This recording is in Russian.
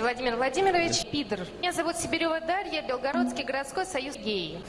Владимир Владимирович Пидор. Меня зовут Сибирева Дарья, Белгородский городской союз геев.